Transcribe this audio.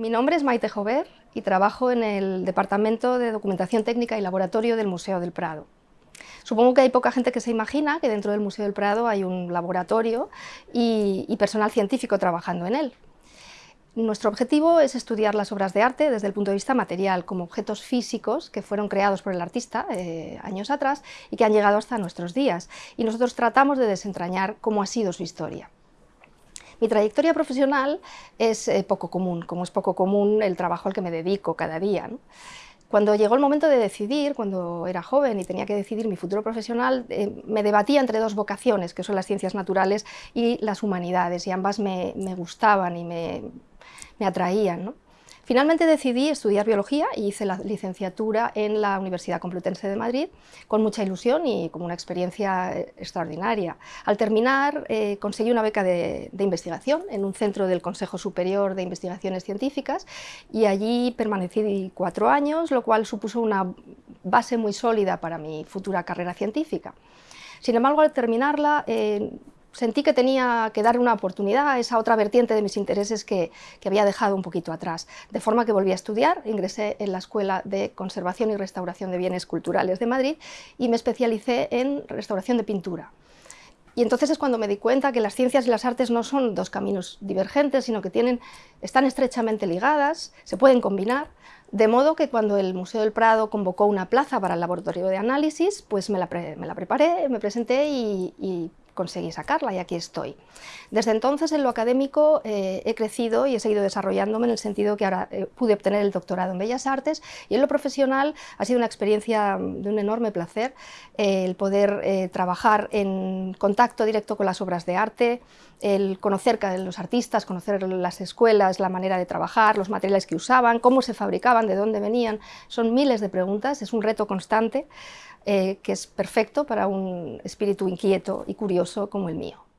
Mi nombre es Maite Jover y trabajo en el Departamento de Documentación Técnica y Laboratorio del Museo del Prado. Supongo que hay poca gente que se imagina que dentro del Museo del Prado hay un laboratorio y, personal científico trabajando en él. Nuestro objetivo es estudiar las obras de arte desde el punto de vista material, como objetos físicos que fueron creados por el artista eh, años atrás y que han llegado hasta nuestros días. Y nosotros tratamos de desentrañar cómo ha sido su historia. Mi trayectoria profesional es eh, poco común, como es poco común el trabajo al que me dedico cada día. Cuando llegó el momento de decidir, cuando era joven y tenía que decidir mi futuro profesional, eh, me debatía entre dos vocaciones, que son las ciencias naturales y las humanidades, y ambas me, gustaban y me, atraían. Finalmente decidí estudiar biología y hice la licenciatura en la Universidad Complutense de Madrid con mucha ilusión y como una experiencia eh, extraordinaria. Al terminar eh, conseguí una beca de, investigación en un centro del Consejo Superior de Investigaciones Científicas y allí permanecí cuatro años, lo cual supuso una base muy sólida para mi futura carrera científica. Sin embargo, al terminarla, eh, sentí que tenía que dar una oportunidad a esa otra vertiente de mis intereses que, había dejado un poquito atrás. De forma que volví a estudiar, ingresé en la Escuela de Conservación y Restauración de Bienes Culturales de Madrid y me especialicé en restauración de pintura. Y entonces es cuando me di cuenta que las ciencias y las artes no son dos caminos divergentes, sino que tienen, están estrechamente ligadas, se pueden combinar, de modo que cuando el Museo del Prado convocó una plaza para el laboratorio de análisis, pues me la, preparé, me presenté y conseguí sacarla y aquí estoy. Desde entonces en lo académico eh, he crecido y he seguido desarrollándome en el sentido que ahora eh, pude obtener el doctorado en Bellas Artes y en lo profesional ha sido una experiencia de un enorme placer eh, el poder trabajar en contacto directo con las obras de arte, el conocer a los artistas, conocer las escuelas, la manera de trabajar, los materiales que usaban, cómo se fabricaban, de dónde venían, son miles de preguntas, es un reto constante. Eh, que es perfecto para un espíritu inquieto y curioso como el mío.